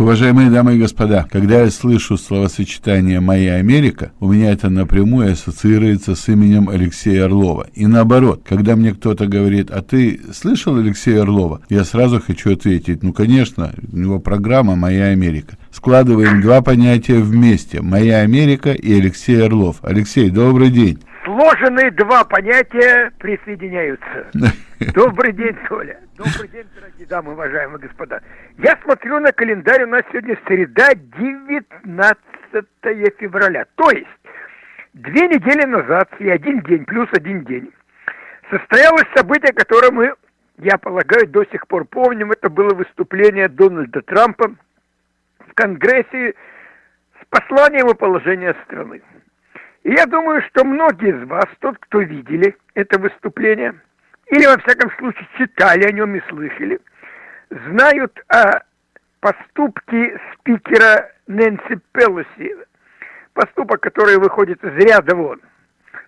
Уважаемые дамы и господа, когда я слышу словосочетание «Моя Америка», у меня это напрямую ассоциируется с именем Алексея Орлова. И наоборот, когда мне кто-то говорит «А ты слышал Алексея Орлова?», я сразу хочу ответить «Ну, конечно, у него программа «Моя Америка». Складываем два понятия вместе «Моя Америка» и Алексей Орлов. Алексей, добрый день. Сложенные два понятия присоединяются. Добрый день, Толя. Добрый день, дорогие дамы, уважаемые господа. Я смотрю на календарь, у нас сегодня среда, 19 февраля. То есть, две недели назад и один день, плюс один день, состоялось событие, которое мы, я полагаю, до сих пор помним. Это было выступление Дональда Трампа в Конгрессе с посланием о положении страны. Я думаю, что многие из вас, тот, кто видели это выступление, или во всяком случае читали о нем и слышали, знают о поступке спикера Нэнси Пелоси, поступок, который выходит из ряда вон.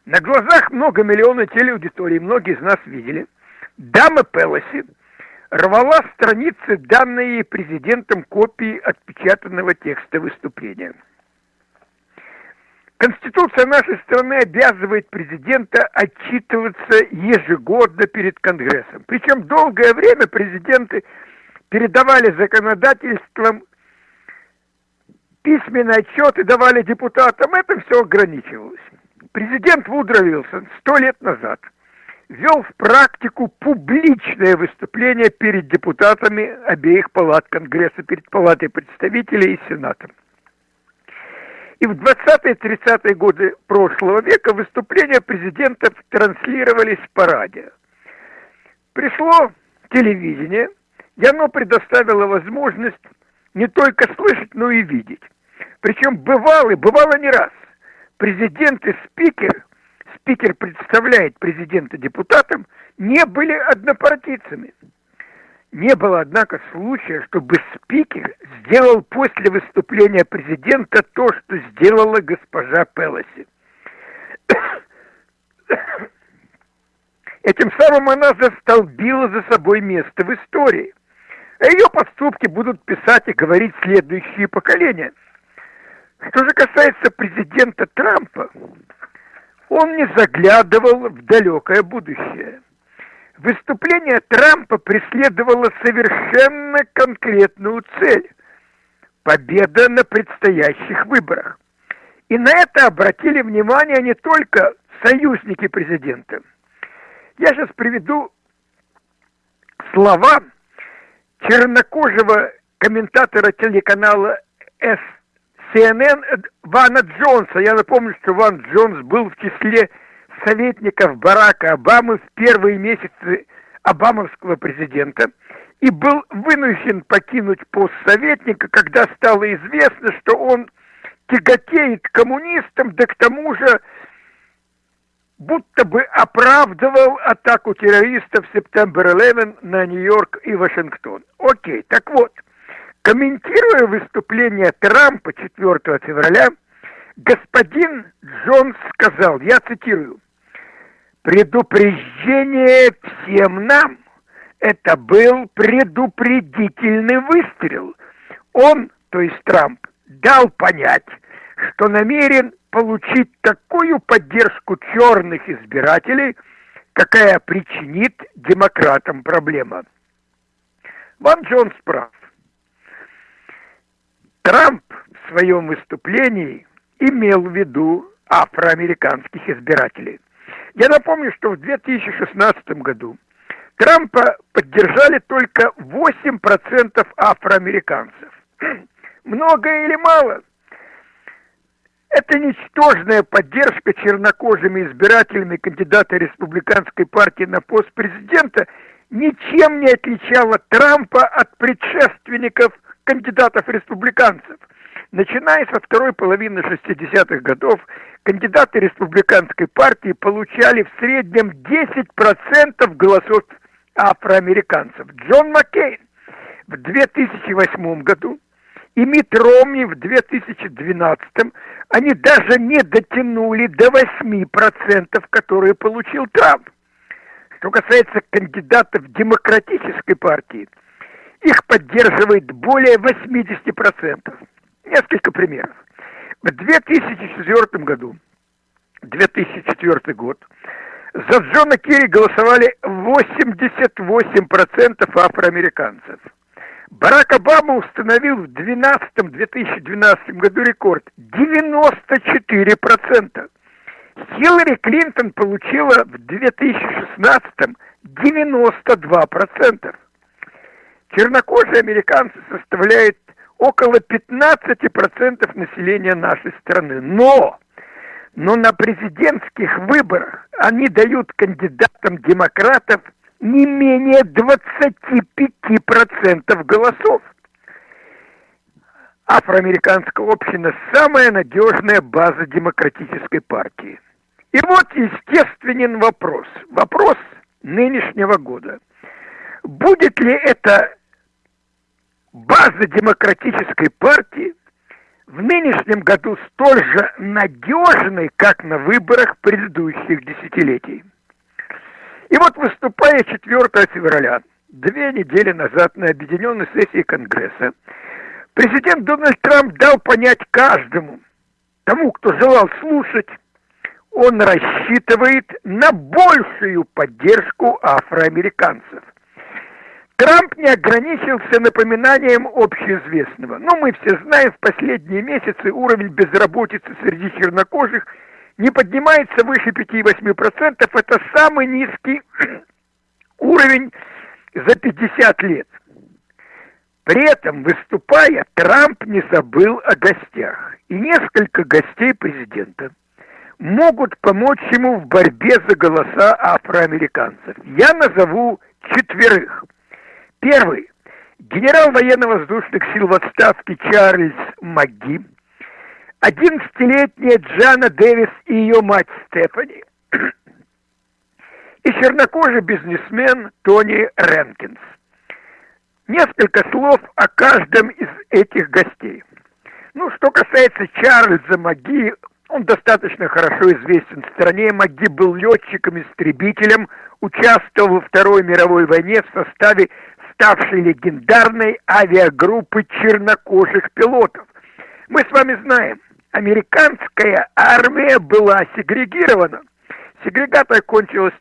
На глазах много миллионов телеаудитории, многие из нас видели, дама Пелоси рвала страницы, данные президентом копии отпечатанного текста выступления. Конституция нашей страны обязывает президента отчитываться ежегодно перед Конгрессом. Причем долгое время президенты передавали законодательством письменный отчет и давали депутатам. Это все ограничивалось. Президент Вудро Вилсон сто лет назад ввел в практику публичное выступление перед депутатами обеих палат Конгресса, перед палатой представителей и Сенатом. И в 20-30-е годы прошлого века выступления президентов транслировались по радио. Пришло телевидение, и оно предоставило возможность не только слышать, но и видеть. Причем бывало, бывало не раз. Президент и спикер, спикер представляет президента депутатам, не были однопартийцами. Не было, однако, случая, чтобы спикер сделал после выступления президента то, что сделала госпожа Пелоси. Этим самым она застолбила за собой место в истории. А ее поступки будут писать и говорить следующие поколения. Что же касается президента Трампа, он не заглядывал в далекое будущее – Выступление Трампа преследовало совершенно конкретную цель – победа на предстоящих выборах. И на это обратили внимание не только союзники президента. Я сейчас приведу слова чернокожего комментатора телеканала CNN Вана Джонса. Я напомню, что Ван Джонс был в числе советников Барака Обамы в первые месяцы обамовского президента и был вынужден покинуть пост советника, когда стало известно, что он тяготеет коммунистам, да к тому же будто бы оправдывал атаку террористов Септембер 11 на Нью-Йорк и Вашингтон. Окей, так вот, комментируя выступление Трампа 4 февраля, господин Джонс сказал, я цитирую, Предупреждение всем нам. Это был предупредительный выстрел. Он, то есть Трамп, дал понять, что намерен получить такую поддержку черных избирателей, какая причинит демократам проблема. Ван Джонс прав. Трамп в своем выступлении имел в виду афроамериканских избирателей – я напомню, что в 2016 году Трампа поддержали только 8% афроамериканцев. Много или мало? Это ничтожная поддержка чернокожими избирателями кандидата республиканской партии на пост президента ничем не отличала Трампа от предшественников кандидатов республиканцев. Начиная со второй половины 60-х годов, кандидаты республиканской партии получали в среднем 10% голосов афроамериканцев. Джон Маккейн в 2008 году и Мит Ромни в 2012 они даже не дотянули до 8%, которые получил Трамп. Что касается кандидатов демократической партии, их поддерживает более 80%. Несколько примеров. В 2004 году, 2004 год, за Джона Керри голосовали 88% афроамериканцев. Барак Обама установил в 2012 году рекорд 94%. Хиллари Клинтон получила в 2016 92%. Чернокожие американцы составляют около 15% населения нашей страны. Но, но на президентских выборах они дают кандидатам демократов не менее 25% голосов. Афроамериканская община – самая надежная база демократической партии. И вот естественен вопрос, вопрос нынешнего года. Будет ли это база демократической партии в нынешнем году столь же надежной, как на выборах предыдущих десятилетий? И вот выступая 4 февраля, две недели назад на объединенной сессии Конгресса, президент Дональд Трамп дал понять каждому, тому, кто желал слушать, он рассчитывает на большую поддержку афроамериканцев. Трамп не ограничился напоминанием общеизвестного. Но мы все знаем, в последние месяцы уровень безработицы среди чернокожих – не поднимается выше 5-8%, это самый низкий уровень за 50 лет. При этом, выступая, Трамп не забыл о гостях. И несколько гостей президента могут помочь ему в борьбе за голоса афроамериканцев. Я назову четверых. Первый. Генерал военно-воздушных сил в отставке Чарльз МакГи – 11-летняя Джана Дэвис и ее мать Стефани и чернокожий бизнесмен Тони Ренкинс. Несколько слов о каждом из этих гостей. Ну, что касается Чарльза Маги, он достаточно хорошо известен в стране. Маги был летчиком-истребителем, участвовал во Второй мировой войне в составе ставшей легендарной авиагруппы чернокожих пилотов. Мы с вами знаем, американская армия была сегрегирована. Сегрегация кончилась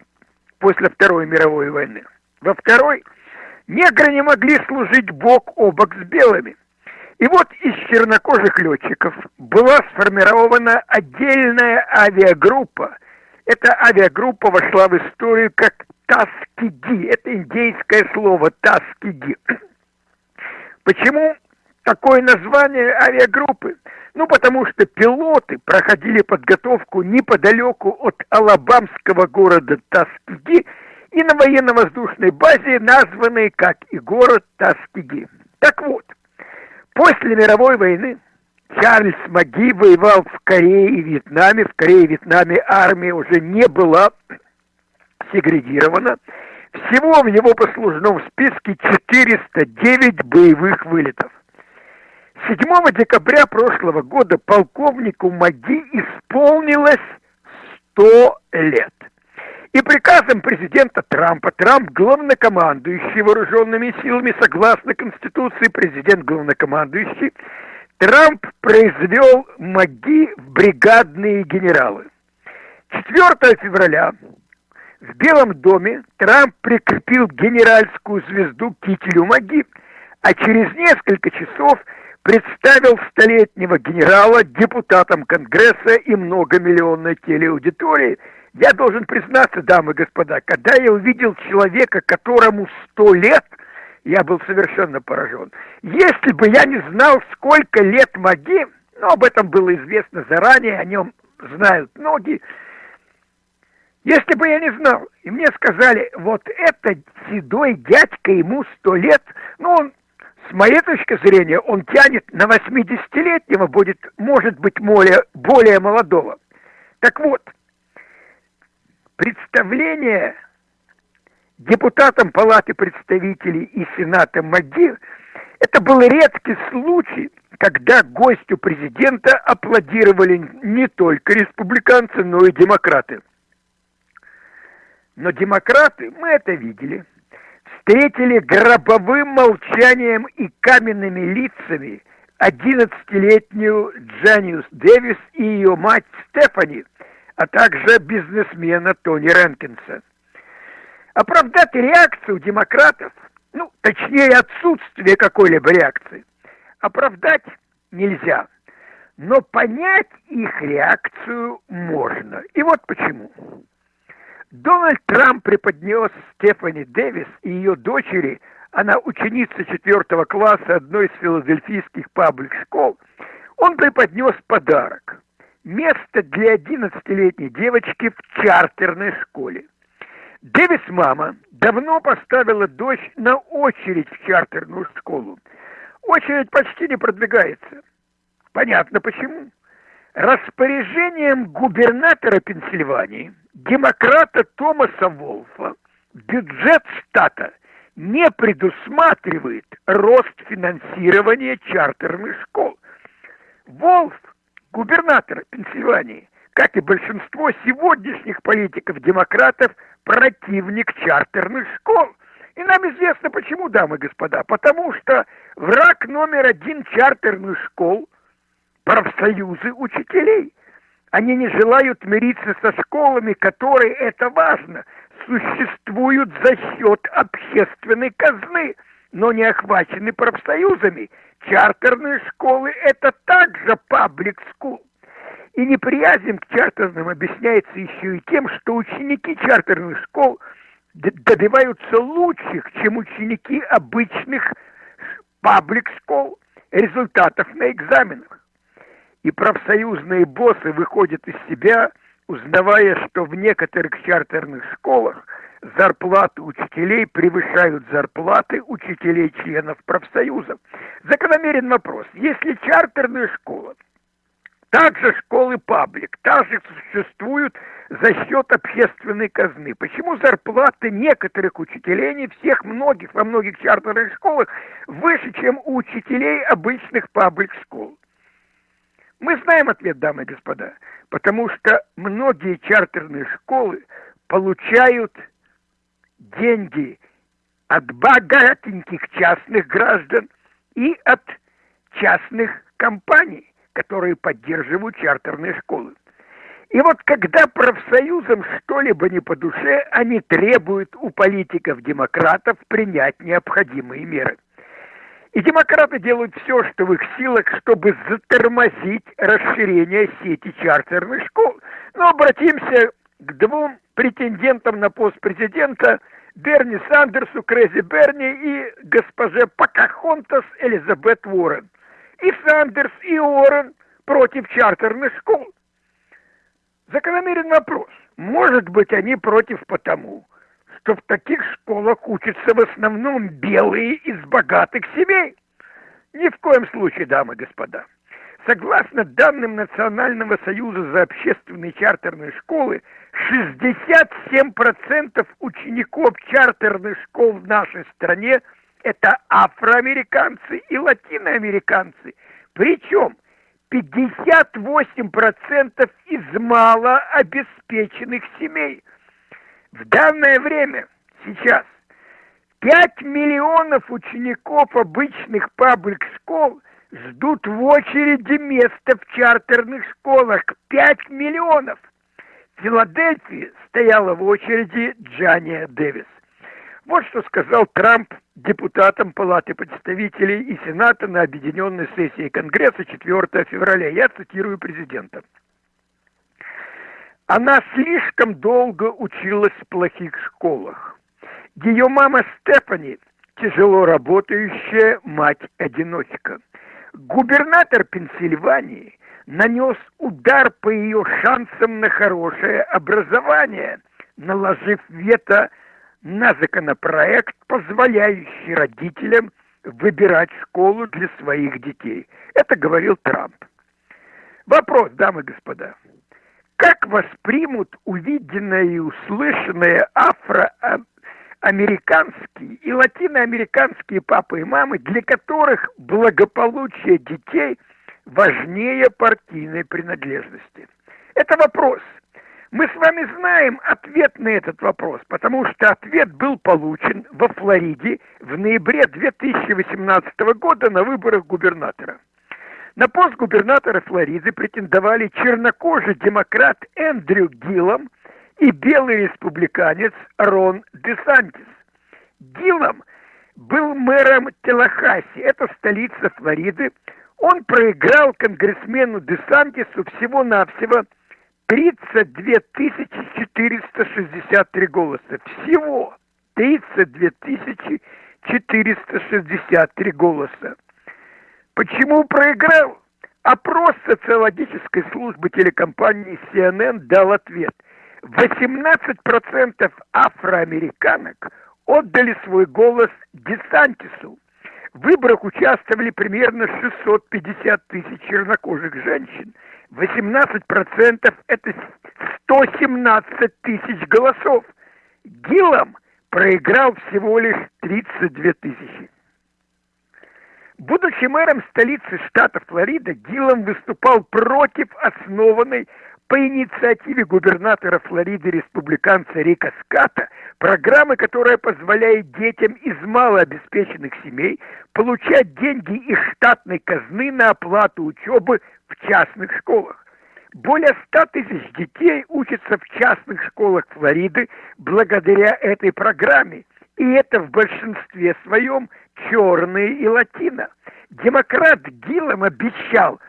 после Второй мировой войны. Во Второй негры не могли служить бок о бок с белыми. И вот из чернокожих летчиков была сформирована отдельная авиагруппа. Эта авиагруппа вошла в историю как Таскиги. Это индейское слово Таскиги. Почему такое название авиагруппы? Ну, потому что пилоты проходили подготовку неподалеку от алабамского города Таскиги и на военно-воздушной базе, названной как и город Таскиги. Так вот, после мировой войны Чарльз Маги воевал в Корее и Вьетнаме. В Корее и Вьетнаме армия уже не была сегрегирована. Всего в его послужном списке 409 боевых вылетов. 7 декабря прошлого года полковнику Маги исполнилось 100 лет. И приказом президента Трампа, Трамп главнокомандующий вооруженными силами, согласно Конституции, президент главнокомандующий, Трамп произвел Маги в бригадные генералы. 4 февраля в Белом доме Трамп прикрепил генеральскую звезду кителю Маги, а через несколько часов – представил столетнего генерала депутатам Конгресса и многомиллионной телеаудитории. Я должен признаться, дамы и господа, когда я увидел человека, которому сто лет, я был совершенно поражен. Если бы я не знал, сколько лет Маги, но об этом было известно заранее, о нем знают многие, если бы я не знал, и мне сказали, вот это седой дядька, ему сто лет, ну, он с моей точки зрения, он тянет на 80-летнего, будет, может быть, более, более молодого. Так вот, представление депутатам Палаты представителей и Сената МАГИ это был редкий случай, когда гостю президента аплодировали не только республиканцы, но и демократы. Но демократы, мы это видели – встретили гробовым молчанием и каменными лицами 11-летнюю Джаниус Дэвис и ее мать Стефани, а также бизнесмена Тони Ренкинса. Оправдать реакцию демократов, ну, точнее, отсутствие какой-либо реакции, оправдать нельзя. Но понять их реакцию можно. И вот почему. Дональд Трамп преподнес Стефани Дэвис и ее дочери, она ученица четвертого класса одной из филадельфийских паблик-школ, он преподнес подарок. Место для 11-летней девочки в чартерной школе. Дэвис мама давно поставила дочь на очередь в чартерную школу. Очередь почти не продвигается. Понятно почему. Распоряжением губернатора Пенсильвании, демократа Томаса Волфа, бюджет штата не предусматривает рост финансирования чартерных школ. Волф, губернатор Пенсильвании, как и большинство сегодняшних политиков-демократов, противник чартерных школ. И нам известно почему, дамы и господа. Потому что враг номер один чартерных школ – профсоюзы учителей. Они не желают мириться со школами, которые, это важно, существуют за счет общественной казны, но не охвачены профсоюзами. Чартерные школы – это также паблик скул. И неприязнь к чартерным объясняется еще и тем, что ученики чартерных школ добиваются лучших, чем ученики обычных паблик школ результатов на экзаменах и профсоюзные боссы выходят из себя, узнавая, что в некоторых чартерных школах зарплаты учителей превышают зарплаты учителей-членов профсоюзов. Закономерен вопрос. Если чартерная школа, также школы паблик, также существуют за счет общественной казны. Почему зарплаты некоторых учителей, не всех многих, во многих чартерных школах, выше, чем у учителей обычных паблик-школ? Мы знаем ответ, дамы и господа, потому что многие чартерные школы получают деньги от богатеньких частных граждан и от частных компаний, которые поддерживают чартерные школы. И вот когда профсоюзам что-либо не по душе, они требуют у политиков-демократов принять необходимые меры – и демократы делают все, что в их силах, чтобы затормозить расширение сети чартерных школ. Но обратимся к двум претендентам на пост президента Берни Сандерсу, Крэзи Берни и госпоже Покахонтас Элизабет Уоррен. И Сандерс, и Уоррен против чартерных школ. Закономерен вопрос. Может быть, они против потому, что в таких школах учатся в основном белые из богатых семей. Ни в коем случае, дамы и господа. Согласно данным Национального союза за общественные чартерные школы, 67% учеников чартерных школ в нашей стране – это афроамериканцы и латиноамериканцы. Причем 58% из малообеспеченных семей – в данное время, сейчас, 5 миллионов учеников обычных паблик-школ ждут в очереди места в чартерных школах. 5 миллионов! В Филадельфии стояла в очереди Джания Дэвис. Вот что сказал Трамп депутатам Палаты представителей и Сената на объединенной сессии Конгресса 4 февраля. Я цитирую президента. Она слишком долго училась в плохих школах. Ее мама Стефани – тяжело работающая мать-одиночка. Губернатор Пенсильвании нанес удар по ее шансам на хорошее образование, наложив вето на законопроект, позволяющий родителям выбирать школу для своих детей. Это говорил Трамп. Вопрос, дамы и господа как воспримут увиденное и услышанное афроамериканские и латиноамериканские папы и мамы, для которых благополучие детей важнее партийной принадлежности? Это вопрос. Мы с вами знаем ответ на этот вопрос, потому что ответ был получен во Флориде в ноябре 2018 года на выборах губернатора. На пост губернатора Флориды претендовали чернокожий демократ Эндрю Гиллом и белый республиканец Рон Десантис. Гиллом был мэром Телахаси, это столица Флориды. Он проиграл конгрессмену Десантису всего-навсего 32 463 голоса. Всего 32 463 голоса. Почему проиграл? Опрос социологической службы телекомпании CNN дал ответ. 18% афроамериканок отдали свой голос Десантису. В выборах участвовали примерно 650 тысяч чернокожих женщин. 18% это 117 тысяч голосов. Гиллом проиграл всего лишь 32 тысячи. Будучи мэром столицы штата Флорида, Гиллом выступал против основанной по инициативе губернатора Флориды республиканца Рика Ската программы, которая позволяет детям из малообеспеченных семей получать деньги из штатной казны на оплату учебы в частных школах. Более 100 тысяч детей учатся в частных школах Флориды благодаря этой программе. И это в большинстве своем черные и латино. Демократ Гиллом обещал,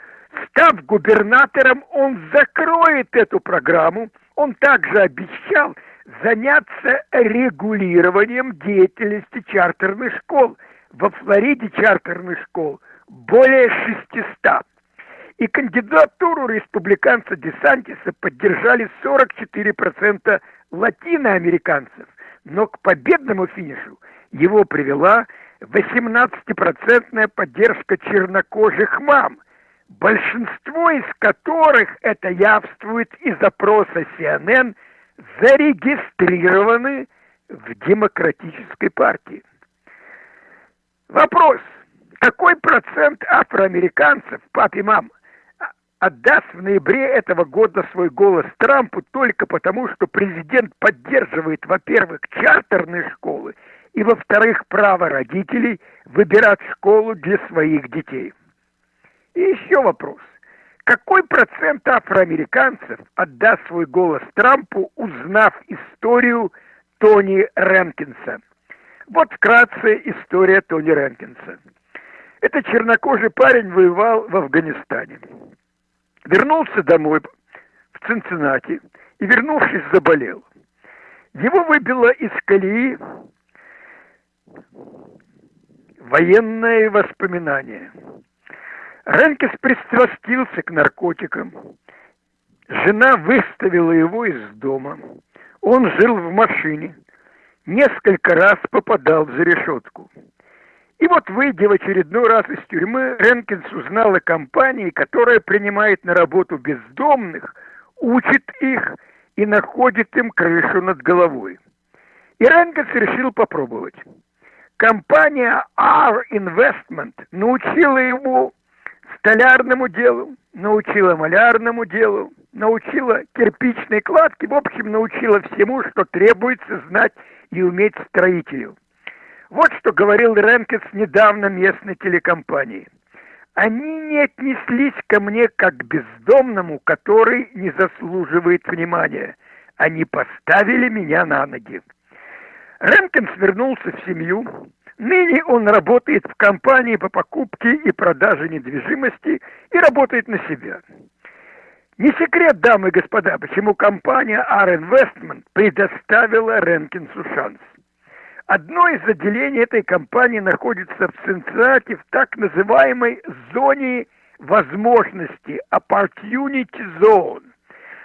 став губернатором, он закроет эту программу. Он также обещал заняться регулированием деятельности чартерных школ. Во Флориде чартерных школ более 600. И кандидатуру республиканца Десантиса поддержали 44% латиноамериканцев. Но к победному финишу его привела 18% поддержка чернокожих мам, большинство из которых, это явствует из опроса CNN, зарегистрированы в демократической партии. Вопрос, какой процент афроамериканцев, пап и мам, отдаст в ноябре этого года свой голос Трампу только потому, что президент поддерживает, во-первых, чартерные школы, и, во-вторых, право родителей выбирать школу для своих детей. И еще вопрос. Какой процент афроамериканцев отдаст свой голос Трампу, узнав историю Тони Ренкинса? Вот вкратце история Тони Ренкинса. Это чернокожий парень воевал в Афганистане вернулся домой в Цинциннати и, вернувшись, заболел. Его выбило из колеи военное воспоминание. Ренкес пристрастился к наркотикам. Жена выставила его из дома. Он жил в машине. Несколько раз попадал за решетку. И вот, выйдя в очередной раз из тюрьмы, Ренкинс узнал о компании, которая принимает на работу бездомных, учит их и находит им крышу над головой. И Ренкинс решил попробовать. Компания R Investment научила его столярному делу, научила малярному делу, научила кирпичной кладке, в общем, научила всему, что требуется знать и уметь строителю. Вот что говорил Ренкес недавно местной телекомпании. Они не отнеслись ко мне как к бездомному, который не заслуживает внимания. Они поставили меня на ноги. Ренкинс вернулся в семью. Ныне он работает в компании по покупке и продаже недвижимости и работает на себя. Не секрет, дамы и господа, почему компания R Investment предоставила Ренкинсу шанс. Одно из отделений этой компании находится в Цинциннати, в так называемой зоне возможности, opportunity zone.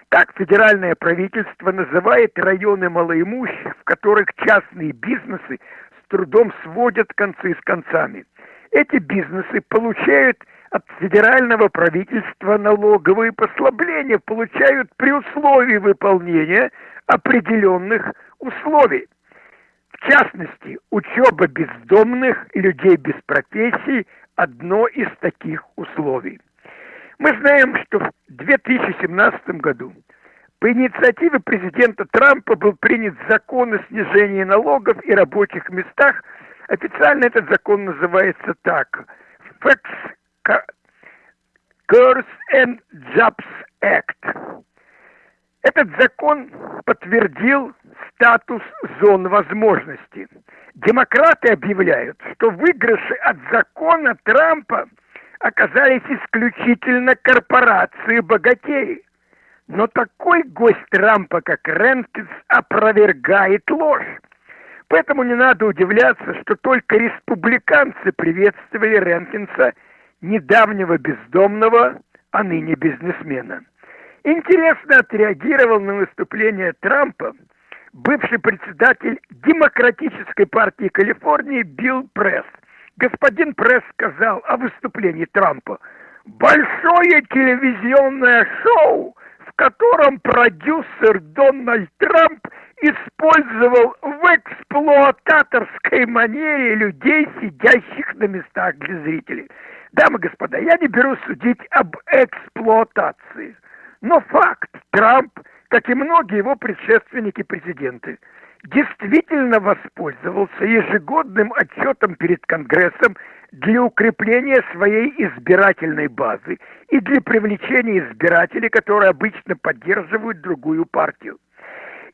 Так федеральное правительство называет районы малоимущих, в которых частные бизнесы с трудом сводят концы с концами. Эти бизнесы получают от федерального правительства налоговые послабления, получают при условии выполнения определенных условий. В частности, учеба бездомных людей без профессий – одно из таких условий. Мы знаем, что в 2017 году По инициативе президента Трампа был принят закон о снижении налогов и рабочих местах. Официально этот закон называется так. Facts Curse and Jobs Act. Этот закон подтвердил статус зон возможностей. Демократы объявляют, что выигрыши от закона Трампа оказались исключительно корпорации богатеи. Но такой гость Трампа, как Ренкинс, опровергает ложь. Поэтому не надо удивляться, что только республиканцы приветствовали Ренкинса, недавнего бездомного, а ныне бизнесмена. Интересно отреагировал на выступление Трампа бывший председатель Демократической партии Калифорнии Билл Пресс. Господин Пресс сказал о выступлении Трампа «Большое телевизионное шоу, в котором продюсер Дональд Трамп использовал в эксплуататорской манере людей, сидящих на местах для зрителей. Дамы и господа, я не беру судить об эксплуатации – но факт, Трамп, как и многие его предшественники-президенты, действительно воспользовался ежегодным отчетом перед Конгрессом для укрепления своей избирательной базы и для привлечения избирателей, которые обычно поддерживают другую партию.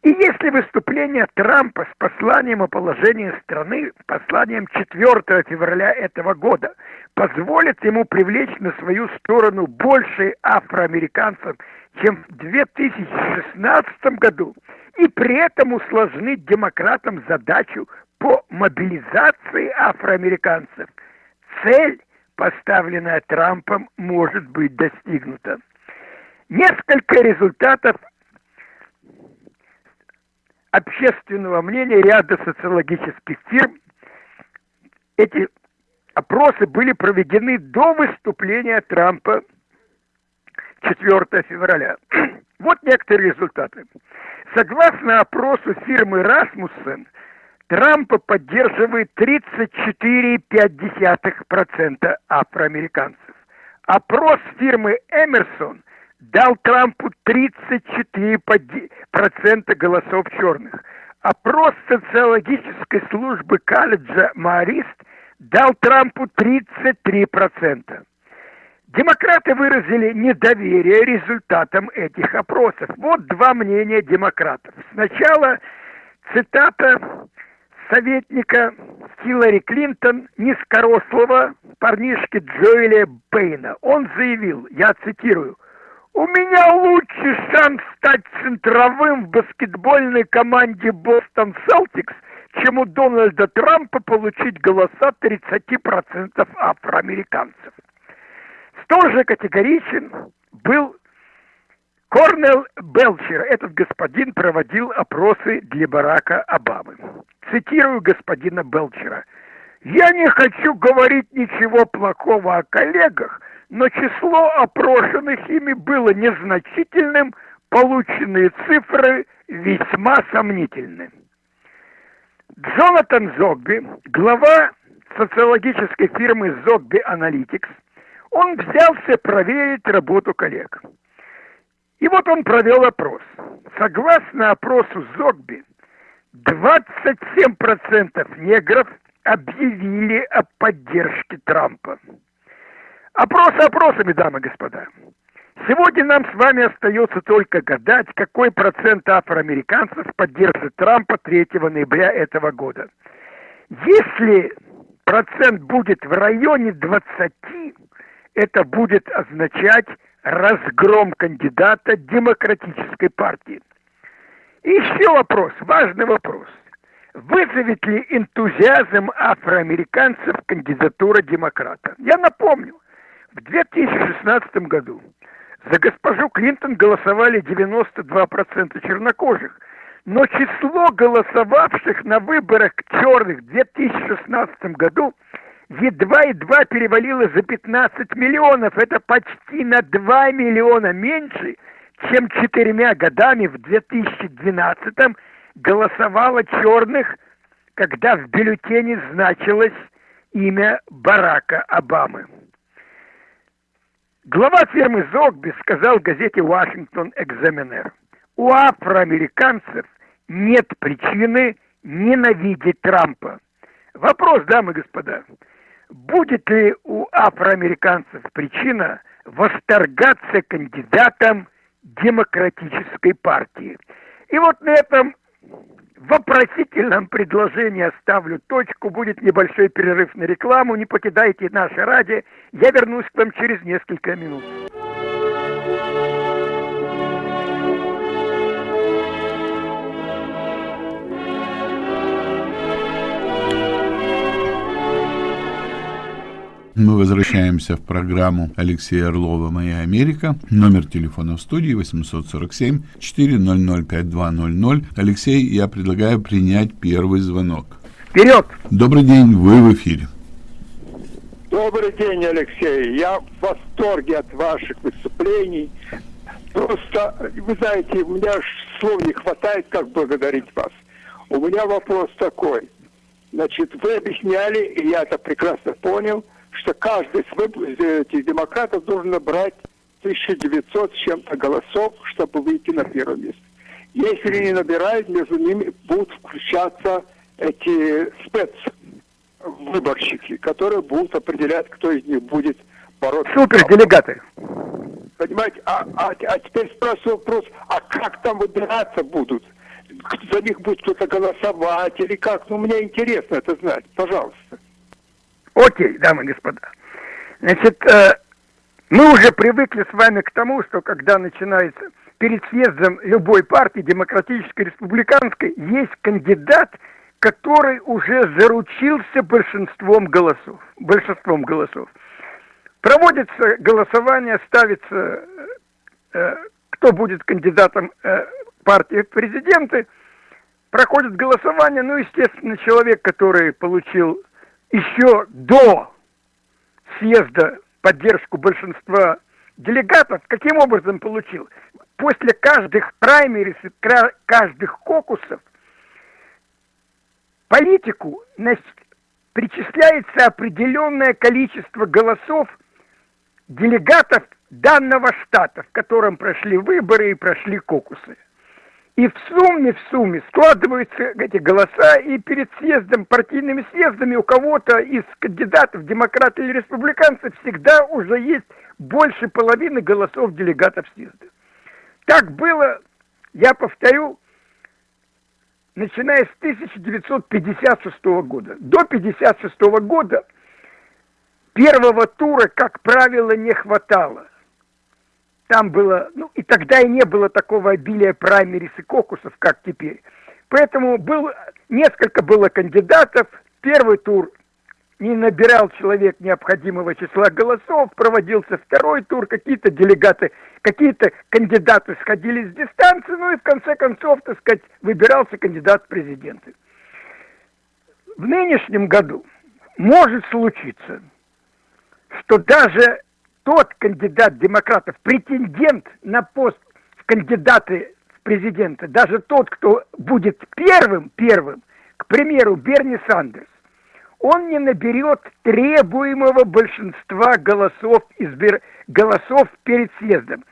И если выступление Трампа с посланием о положении страны, посланием 4 февраля этого года, позволит ему привлечь на свою сторону больше афроамериканцев, чем в 2016 году, и при этом усложнить демократам задачу по мобилизации афроамериканцев, цель, поставленная Трампом, может быть достигнута. Несколько результатов общественного мнения ряда социологических фирм. Эти опросы были проведены до выступления Трампа 4 февраля. Вот некоторые результаты. Согласно опросу фирмы Rasmussen, Трампа поддерживает 34,5% афроамериканцев. Опрос фирмы Эмерсон дал Трампу 34% голосов черных. Опрос социологической службы колледжа Марист дал Трампу 33%. Демократы выразили недоверие результатам этих опросов. Вот два мнения демократов. Сначала цитата советника Хиллари Клинтон низкорослого парнишки Джоэля Бейна. Он заявил, я цитирую, у меня лучший шанс стать центровым в баскетбольной команде Бостон Селтикс, чем у Дональда Трампа получить голоса 30% афроамериканцев. Столь же категоричен был Корнел Белчер. Этот господин проводил опросы для Барака Обамы. Цитирую господина Белчера. «Я не хочу говорить ничего плохого о коллегах, но число опрошенных ими было незначительным, полученные цифры весьма сомнительны. Джонатан Зогби, глава социологической фирмы Зогби Analytics, он взялся проверить работу коллег. И вот он провел опрос. Согласно опросу Зогби, 27% негров объявили о поддержке Трампа. Опрос опросами, дамы и господа. Сегодня нам с вами остается только гадать, какой процент афроамериканцев поддержит Трампа 3 ноября этого года. Если процент будет в районе 20, это будет означать разгром кандидата демократической партии. И еще вопрос, важный вопрос. Вызовет ли энтузиазм афроамериканцев кандидатура демократа? Я напомню, в 2016 году за госпожу Клинтон голосовали 92% чернокожих, но число голосовавших на выборах черных в 2016 году едва-едва перевалило за 15 миллионов. Это почти на 2 миллиона меньше, чем четырьмя годами в 2012 голосовало черных, когда в бюллетене значилось имя Барака Обамы. Глава фирмы Зогби сказал газете «Вашингтон Экзаменер». у афроамериканцев нет причины ненавидеть Трампа. Вопрос, дамы и господа, будет ли у афроамериканцев причина восторгаться кандидатом демократической партии? И вот на этом вопросительном предложении оставлю точку. Будет небольшой перерыв на рекламу. Не покидайте наше радио. Я вернусь к вам через несколько минут. Мы возвращаемся в программу Алексея Орлова «Моя Америка». Номер телефона в студии 847-400-5200. Алексей, я предлагаю принять первый звонок. Вперед! Добрый день, вы в эфире. Добрый день, Алексей. Я в восторге от ваших выступлений. Просто, вы знаете, у меня слов не хватает, как благодарить вас. У меня вопрос такой. Значит, вы объясняли, и я это прекрасно понял, что каждый из этих демократов должен набрать 1900 с чем-то голосов, чтобы выйти на первое место. Если не набирают, между ними будут включаться эти спецвыборщики, которые будут определять, кто из них будет бороться. Супер, делегаты. Понимаете, а, а, а теперь спрашиваю вопрос, а как там выбираться будут? За них будет кто-то голосовать или как? Ну, мне интересно это знать. Пожалуйста. Окей, дамы и господа. Значит, э, мы уже привыкли с вами к тому, что когда начинается перед съездом любой партии, демократической, республиканской, есть кандидат, который уже заручился большинством голосов. Большинством голосов. Проводится голосование, ставится, э, кто будет кандидатом э, партии в президенты. Проходит голосование, ну, естественно, человек, который получил еще до съезда поддержку большинства делегатов, каким образом получил? После каждых праймерис, каждых кокусов политику причисляется определенное количество голосов делегатов данного штата, в котором прошли выборы и прошли кокусы. И в сумме, в сумме складываются эти голоса, и перед съездом, партийными съездами у кого-то из кандидатов, демократов или республиканцев, всегда уже есть больше половины голосов делегатов съезда. Так было, я повторю, начиная с 1956 года. До 1956 года первого тура, как правило, не хватало там было, ну и тогда и не было такого обилия праймерис и кокусов, как теперь. Поэтому был, несколько было кандидатов, первый тур не набирал человек необходимого числа голосов, проводился второй тур, какие-то делегаты, какие-то кандидаты сходили с дистанции, ну и в конце концов, так сказать, выбирался кандидат в президенты. В нынешнем году может случиться, что даже тот кандидат демократов, претендент на пост в кандидаты в президенты, даже тот, кто будет первым, первым, к примеру, Берни Сандерс, он не наберет требуемого большинства голосов, избир... голосов перед съездом.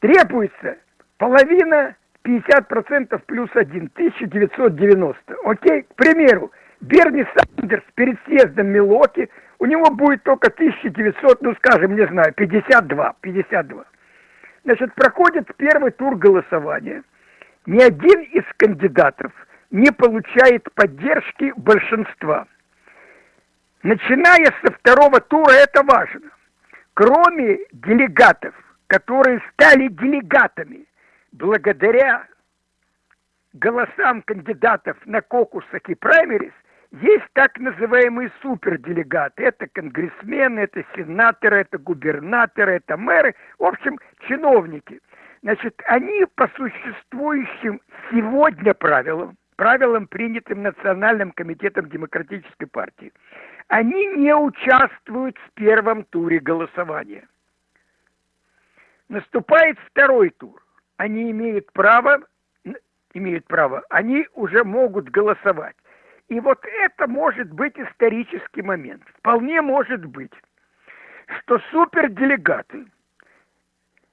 Требуется половина 50% плюс один, 1990. Окей, к примеру, Берни Сандерс перед съездом Милоки – у него будет только 1900, ну скажем, не знаю, 52, 52. Значит, проходит первый тур голосования. Ни один из кандидатов не получает поддержки большинства. Начиная со второго тура, это важно. Кроме делегатов, которые стали делегатами благодаря голосам кандидатов на кокусах и праймерис, есть так называемые суперделегаты. Это конгрессмены, это сенаторы, это губернаторы, это мэры. В общем, чиновники. Значит, они по существующим сегодня правилам, правилам, принятым Национальным комитетом Демократической партии, они не участвуют в первом туре голосования. Наступает второй тур. Они имеют право, имеют право, они уже могут голосовать. И вот это может быть исторический момент. Вполне может быть, что суперделегаты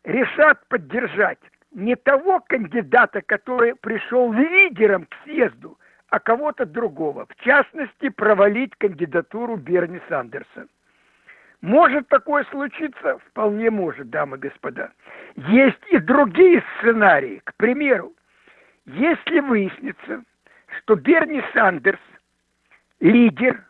решат поддержать не того кандидата, который пришел лидером к съезду, а кого-то другого. В частности, провалить кандидатуру Берни Сандерса. Может такое случиться? Вполне может, дамы и господа. Есть и другие сценарии. К примеру, если выяснится, что Берни Сандерс лидер,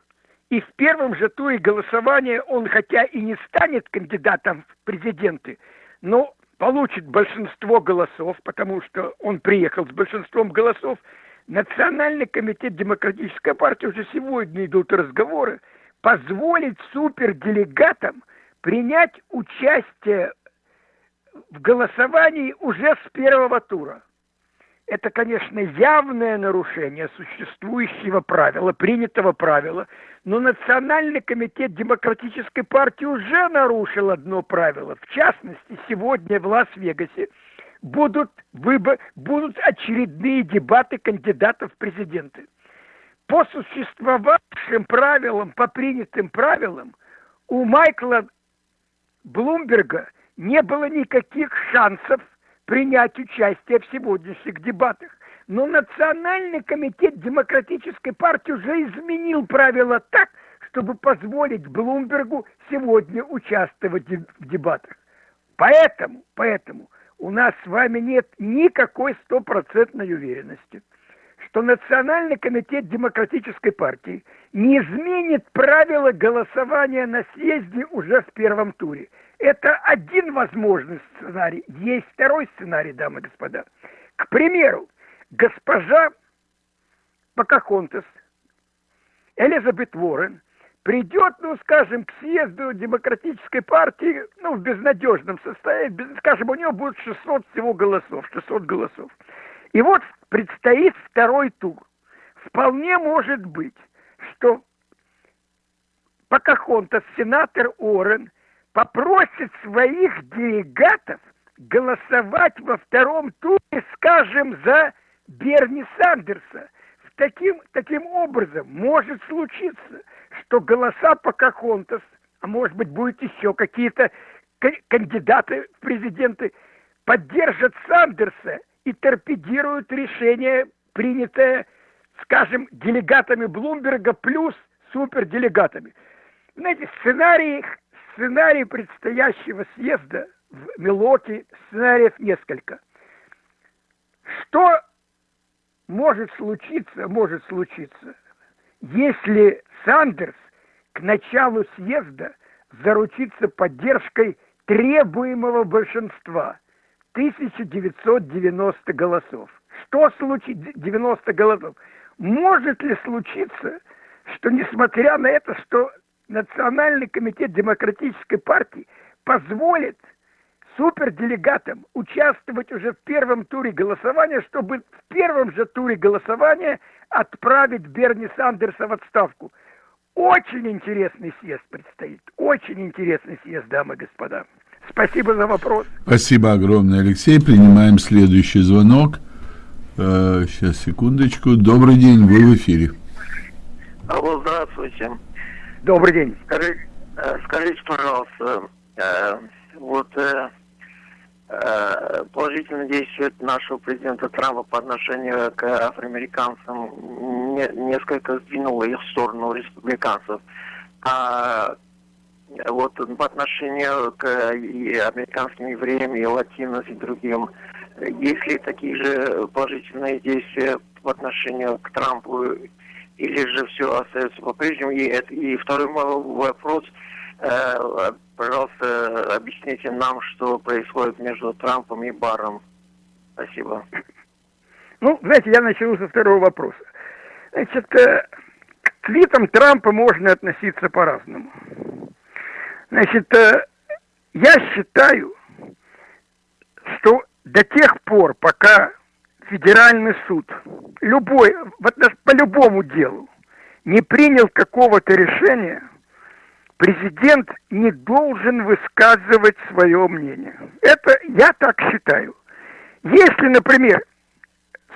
и в первом же туре голосования он хотя и не станет кандидатом в президенты, но получит большинство голосов, потому что он приехал с большинством голосов, Национальный комитет Демократической партии уже сегодня идут разговоры, позволить суперделегатам принять участие в голосовании уже с первого тура. Это, конечно, явное нарушение существующего правила, принятого правила, но Национальный комитет Демократической партии уже нарушил одно правило. В частности, сегодня в Лас-Вегасе будут, выбор, будут очередные дебаты кандидатов в президенты по существовавшим правилам, по принятым правилам, у Майкла Блумберга не было никаких шансов принять участие в сегодняшних дебатах. Но Национальный комитет Демократической партии уже изменил правила так, чтобы позволить Блумбергу сегодня участвовать в дебатах. Поэтому, поэтому у нас с вами нет никакой стопроцентной уверенности – что Национальный комитет Демократической партии не изменит правила голосования на съезде уже в первом туре. Это один возможный сценарий. Есть второй сценарий, дамы и господа. К примеру, госпожа Покахонтес, Элизабет Уоррен, придет, ну, скажем, к съезду демократической партии, ну, в безнадежном состоянии, скажем, у нее будет 600 всего голосов, 600 голосов. И вот предстоит второй тур. Вполне может быть, что Покахонтас, сенатор Орен, попросит своих делегатов голосовать во втором туре, скажем, за Берни Сандерса. Таким, таким образом может случиться, что голоса Покахонтас, а может быть будет еще какие-то кандидаты в президенты, поддержат Сандерса и торпедируют решение, принятое, скажем, делегатами Блумберга плюс суперделегатами. Знаете, сценарий, сценарий предстоящего съезда в Милоке, сценариев несколько. Что может случиться, может случиться, если Сандерс к началу съезда заручится поддержкой требуемого большинства – 1990 голосов. Что случится 90 голосов? Может ли случиться, что несмотря на это, что Национальный комитет Демократической партии позволит суперделегатам участвовать уже в первом туре голосования, чтобы в первом же туре голосования отправить Берни Сандерса в отставку. Очень интересный съезд предстоит. Очень интересный съезд, дамы и господа. Спасибо за вопрос. Спасибо огромное, Алексей. Принимаем следующий звонок. Э, сейчас, секундочку. Добрый день, вы в эфире. Алло, здравствуйте. Добрый день. Скажите, э, скажите пожалуйста, э, вот положительное действие нашего президента Трампа по отношению к афроамериканцам несколько сдвинуло их в сторону республиканцев. А вот по отношению к американским евреям, и латинос, и другим, есть ли такие же положительные действия по отношению к Трампу, или же все остается по-прежнему? И, и второй вопрос, э, пожалуйста, объясните нам, что происходит между Трампом и Баром. Спасибо. Ну, знаете, я начну со второго вопроса. Значит, э, к твитам Трампа можно относиться по-разному. Значит, э, я считаю, что до тех пор, пока федеральный суд любой, по любому делу не принял какого-то решения, президент не должен высказывать свое мнение. Это я так считаю. Если, например,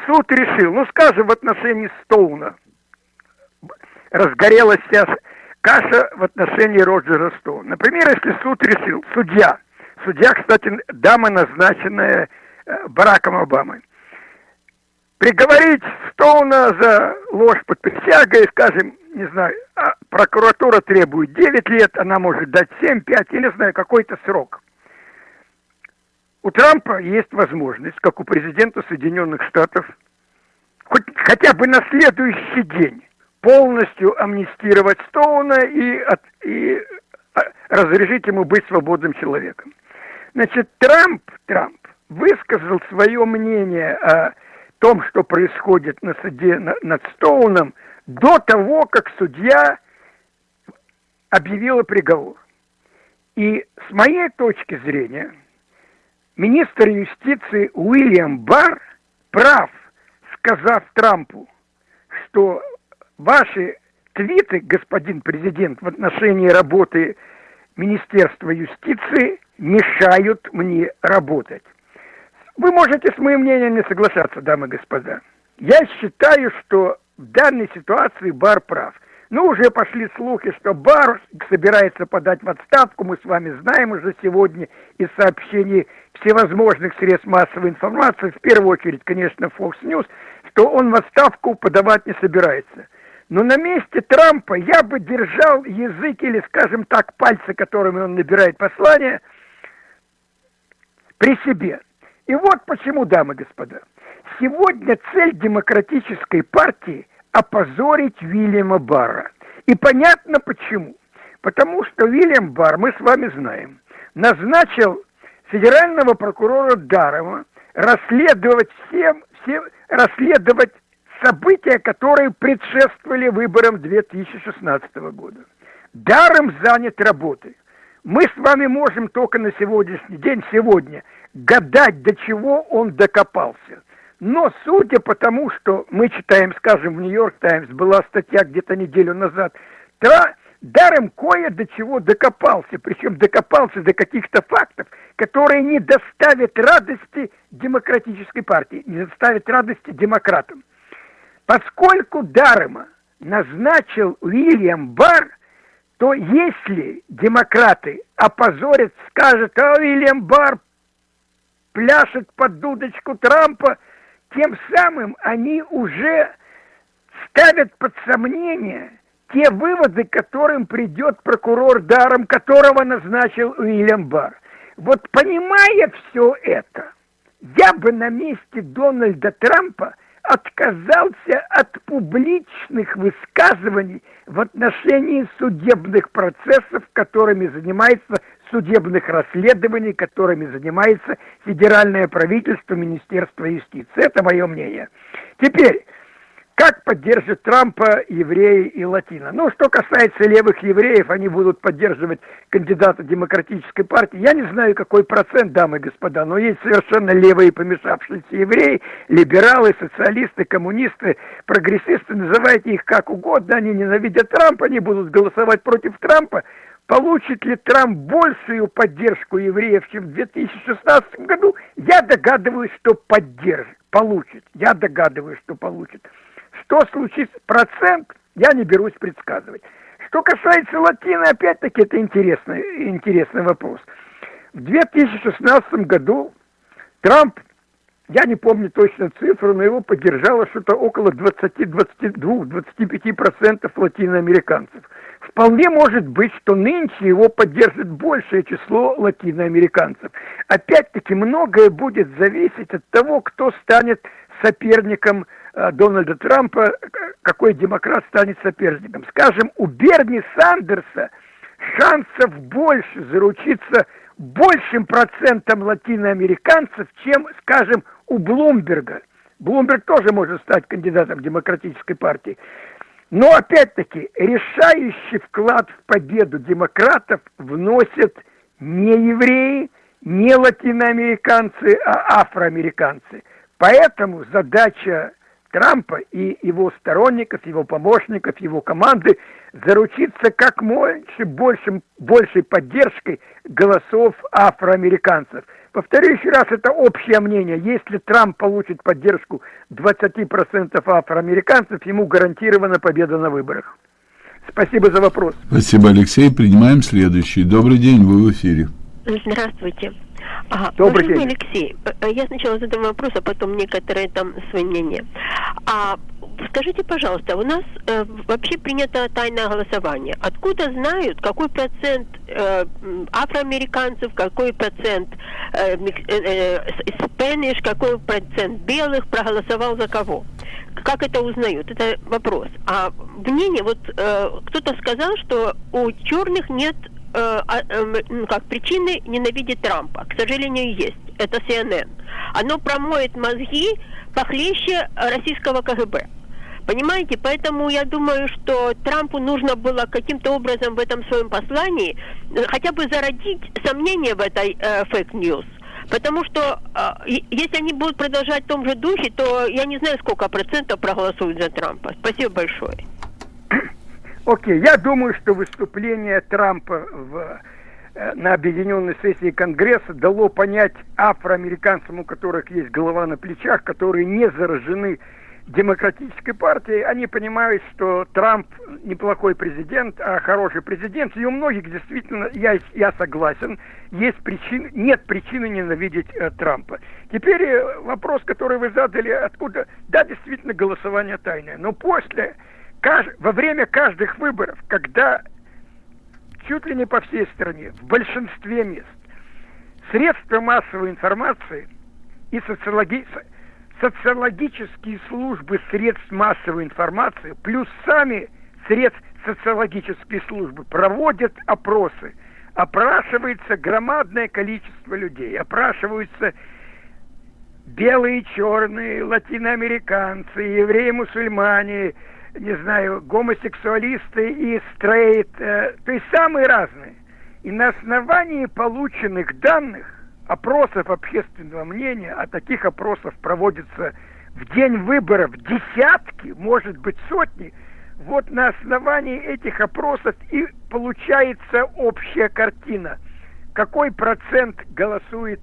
суд решил, ну, скажем, в отношении Стоуна разгорелась вся каша в отношении Роджера Стоуна. Например, если суд решил, судья, судья, кстати, дама, назначенная э, Бараком Обамой. Приговорить Стоуна за ложь под присягой, скажем, не знаю, а прокуратура требует 9 лет, она может дать 7, 5, или, знаю, какой-то срок. У Трампа есть возможность, как у президента Соединенных Штатов, хоть хотя бы на следующий день полностью амнистировать Стоуна и, от, и а, разрешить ему быть свободным человеком. Значит, Трамп, Трамп высказал свое мнение о том, что происходит на суде над Стоуном, до того, как судья объявила приговор. И с моей точки зрения, министр юстиции Уильям Барр прав, сказав Трампу, что ваши твиты, господин президент, в отношении работы Министерства юстиции мешают мне работать. Вы можете с моим мнением не соглашаться, дамы и господа. Я считаю, что в данной ситуации Бар прав. Ну, уже пошли слухи, что Бар собирается подать в отставку. Мы с вами знаем уже сегодня из сообщений всевозможных средств массовой информации, в первую очередь, конечно, Fox News, что он в отставку подавать не собирается. Но на месте Трампа я бы держал язык или, скажем так, пальцы, которыми он набирает послание, при себе. И вот почему, дамы и господа, сегодня цель демократической партии – опозорить Вильяма Барра. И понятно почему. Потому что Вильям Барр, мы с вами знаем, назначил федерального прокурора Дарова расследовать всем, всем расследовать события, которые предшествовали выборам 2016 года. Даром занят работой. Мы с вами можем только на сегодняшний день, сегодня, гадать, до чего он докопался. Но судя по тому, что мы читаем, скажем, в Нью-Йорк Таймс, была статья где-то неделю назад, тра, даром кое до чего докопался, причем докопался до каких-то фактов, которые не доставят радости демократической партии, не доставят радости демократам. Поскольку Дарема назначил Уильям Барр, то если демократы опозорят, скажут, а Уильям Барр пляшет под дудочку Трампа, тем самым они уже ставят под сомнение те выводы, к которым придет прокурор Даром, которого назначил Уильям Барр. Вот понимая все это, я бы на месте Дональда Трампа отказался от публичных высказываний в отношении судебных процессов, которыми занимается судебных расследований, которыми занимается федеральное правительство, Министерство юстиции. Это мое мнение. Теперь, как поддержит Трампа евреи и латино. Ну, что касается левых евреев, они будут поддерживать кандидата демократической партии. Я не знаю, какой процент, дамы и господа, но есть совершенно левые помешавшиеся евреи, либералы, социалисты, коммунисты, прогрессисты, называйте их как угодно, они ненавидят Трампа, они будут голосовать против Трампа. Получит ли Трамп большую поддержку евреев, чем в 2016 году? Я догадываюсь, что поддержит, получит. Я догадываюсь, что получит. Что случится? Процент я не берусь предсказывать. Что касается латины, опять-таки, это интересный, интересный вопрос. В 2016 году Трамп, я не помню точно цифру, но его поддержало что-то около 20-22-25% латиноамериканцев. Вполне может быть, что нынче его поддержит большее число латиноамериканцев. Опять-таки, многое будет зависеть от того, кто станет соперником Э, Дональда Трампа, какой демократ станет соперником. Скажем, у Берни Сандерса шансов больше заручиться большим процентом латиноамериканцев, чем, скажем, у Блумберга. Блумберг тоже может стать кандидатом демократической партии. Но, опять-таки, решающий вклад в победу демократов вносят не евреи, не латиноамериканцы, а афроамериканцы. Поэтому задача Трампа и его сторонников, его помощников, его команды заручиться как можно большим, большей поддержкой голосов афроамериканцев. Повторю еще раз, это общее мнение. Если Трамп получит поддержку 20% афроамериканцев, ему гарантирована победа на выборах. Спасибо за вопрос. Спасибо, Алексей. Принимаем следующий. Добрый день, вы в эфире. Здравствуйте. Ага. Добрый день. Алексей, э, э, я сначала задам вопрос, а потом некоторые там свои мнения. А скажите, пожалуйста, у нас э, вообще принято тайное голосование. Откуда знают, какой процент э, афроамериканцев, какой процент э, э, Spanish, какой процент белых проголосовал за кого? Как это узнают? Это вопрос. А мнение, вот э, кто-то сказал, что у черных нет э, э, как причины ненавидеть Трампа. К сожалению, есть. Это CNN. Оно промоет мозги похлеще российского КГБ. Понимаете, поэтому я думаю, что Трампу нужно было каким-то образом в этом своем послании э, хотя бы зародить сомнения в этой fake news. Э, Потому что э, если они будут продолжать в том же духе, то я не знаю, сколько процентов проголосуют за Трампа. Спасибо большое. Окей, я думаю, что выступление Трампа в, э, на объединенной сессии Конгресса дало понять афроамериканцам, у которых есть голова на плечах, которые не заражены демократической партии, они понимают, что Трамп неплохой президент, а хороший президент. И у многих действительно, я, я согласен, есть причин, нет причины ненавидеть э, Трампа. Теперь э, вопрос, который вы задали, откуда? Да, действительно, голосование тайное. Но после, во время каждых выборов, когда чуть ли не по всей стране, в большинстве мест, средства массовой информации и социологические социологические службы средств массовой информации, плюс сами средств социологические службы проводят опросы. Опрашивается громадное количество людей. Опрашиваются белые, черные, латиноамериканцы, евреи, мусульмане, не знаю, гомосексуалисты и стрейт, э, то есть самые разные. И на основании полученных данных опросов общественного мнения, а таких опросов проводится в день выборов десятки, может быть сотни, вот на основании этих опросов и получается общая картина. Какой процент голосует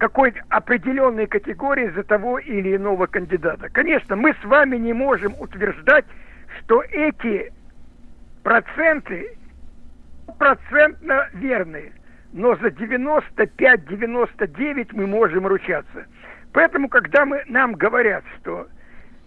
какой определенной категории за того или иного кандидата. Конечно, мы с вами не можем утверждать, что эти проценты процентно верные но за 95-99 мы можем ручаться. Поэтому, когда мы, нам говорят, что,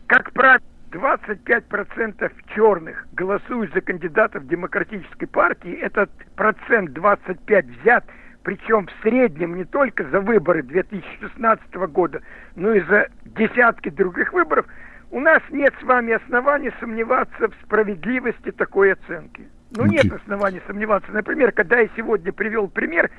как правило, 25% черных голосуют за кандидатов демократической партии, этот процент 25 взят, причем в среднем не только за выборы 2016 года, но и за десятки других выборов, у нас нет с вами оснований сомневаться в справедливости такой оценки. Ну, okay. нет оснований сомневаться. Например, когда я сегодня привел пример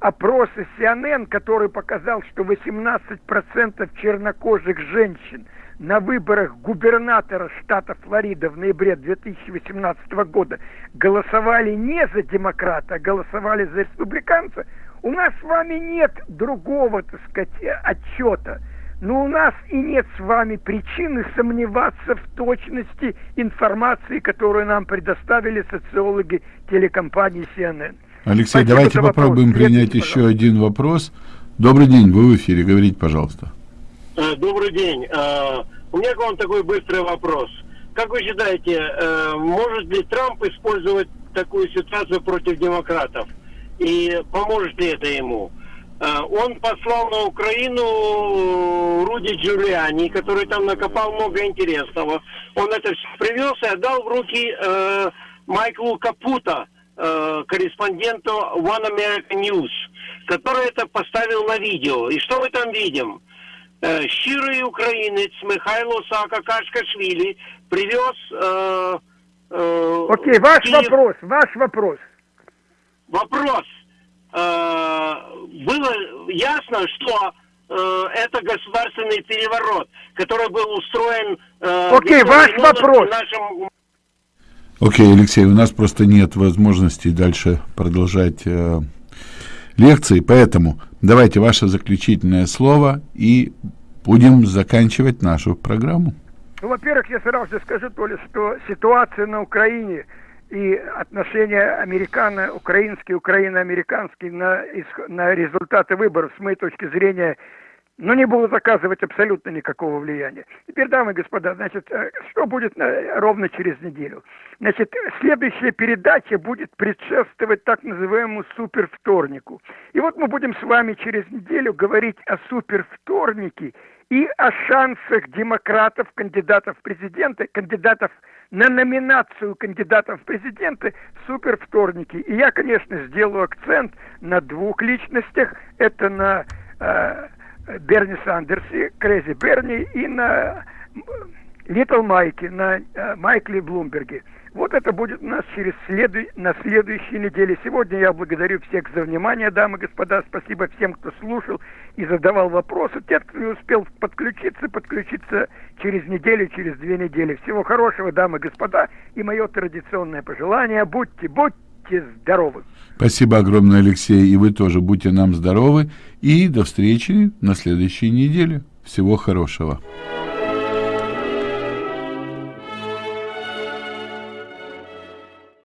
опроса CNN, который показал, что 18% чернокожих женщин на выборах губернатора штата Флорида в ноябре 2018 года голосовали не за демократа, а голосовали за республиканца, у нас с вами нет другого, так сказать, отчета – но у нас и нет с вами причины сомневаться в точности информации, которую нам предоставили социологи телекомпании CNN. Алексей, Спасибо давайте попробуем вопрос. принять Следуйте, еще один вопрос. Добрый день, вы в эфире, говорите, пожалуйста. Э, добрый день. Э, у меня к вам такой быстрый вопрос. Как вы считаете, э, может ли Трамп использовать такую ситуацию против демократов? И поможет ли это ему? Он послал на Украину Руди Джулиани, который там накопал много интересного. Он это все привез и отдал в руки Майклу Капута, э, корреспонденту One American News, который это поставил на видео. И что мы там видим? Э, щирый украинец Михайло Саакашкашвили привез... Э, э, Окей, ваш Киев... вопрос, ваш вопрос. Вопрос. Э, было ясно, что э, это государственный переворот, который был устроен... Окей, ваш вопрос. Нашим... Окей, Алексей, у нас просто нет возможности дальше продолжать э, лекции, поэтому давайте ваше заключительное слово и будем заканчивать нашу программу. Ну, во-первых, я сразу же скажу, то ли, что ситуация на Украине – и отношения американо-украинские, украино-американские на, на результаты выборов, с моей точки зрения, но не будут оказывать абсолютно никакого влияния. Теперь, дамы и господа, значит, э, что будет э, ровно через неделю? Значит, следующая передача будет предшествовать так называемому супервторнику. И вот мы будем с вами через неделю говорить о супервторнике и о шансах демократов, кандидатов в президенты, кандидатов на номинацию кандидатов в президенты в супервторнике. И я, конечно, сделаю акцент на двух личностях. Это на э, Берни Сандерсе, Crazy Берни и на Little Майке, на э, Майкле Блумберге. Вот это будет у нас через следу... на следующей неделе. Сегодня я благодарю всех за внимание, дамы и господа. Спасибо всем, кто слушал и задавал вопросы. Те, кто не успел подключиться, подключиться через неделю, через две недели. Всего хорошего, дамы и господа. И мое традиционное пожелание. Будьте, будьте здоровы. Спасибо огромное, Алексей. И вы тоже будьте нам здоровы. И до встречи на следующей неделе. Всего хорошего.